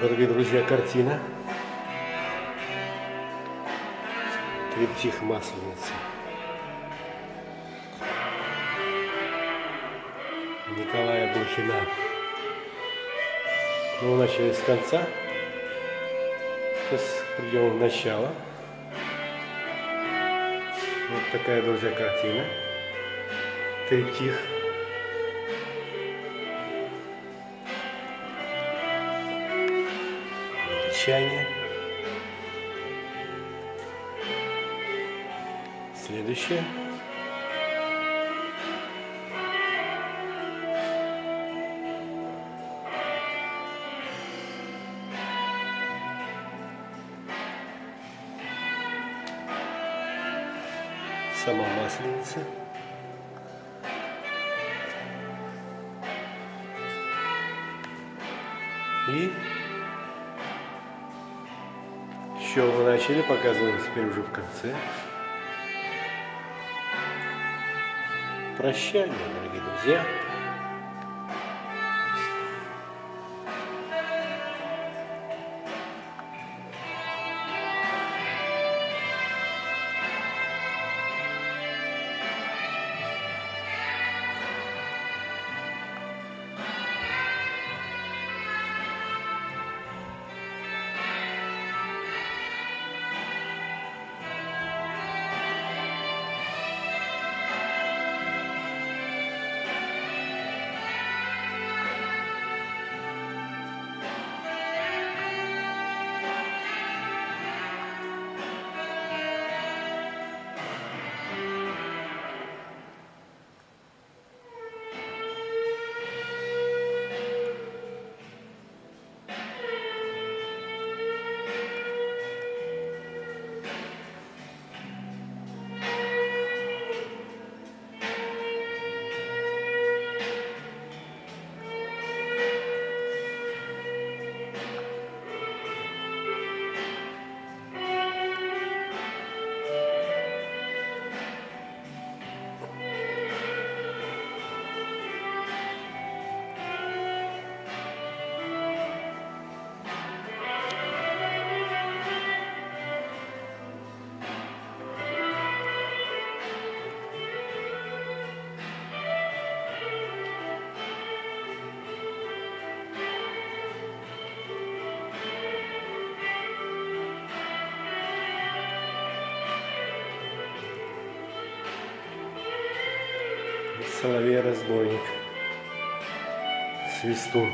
Дорогие друзья, картина. Триптих Масленицы. Николая Блохина. Мы начали с конца. Сейчас придем в начало. Вот такая, друзья, картина. Триптих. Чайня. Следующее. Сама масленица. И еще мы начали, показываем теперь уже в конце. Прощание, дорогие друзья. Соловей-разбойник. Свистун.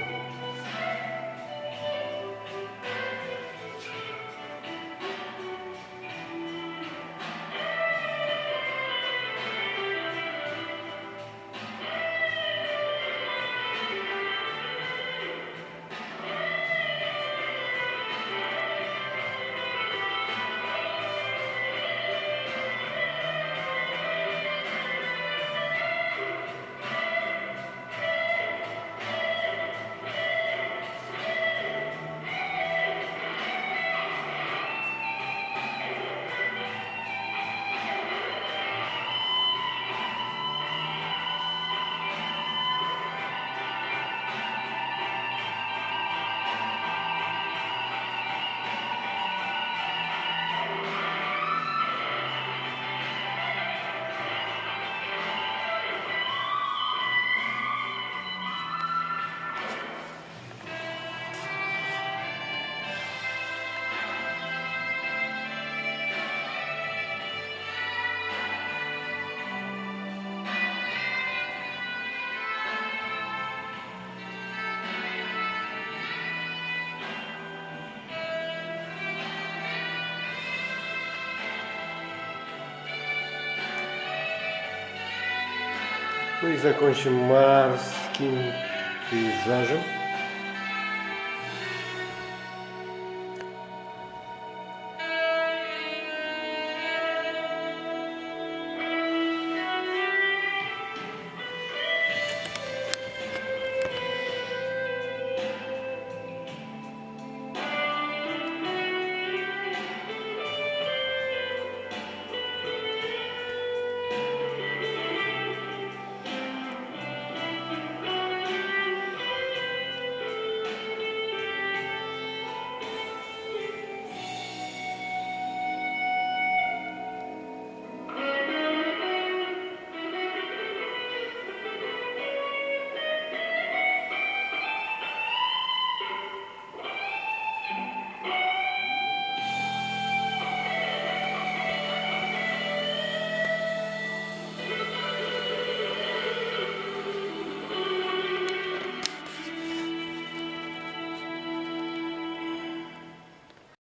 Ну и закончим морским пейзажем.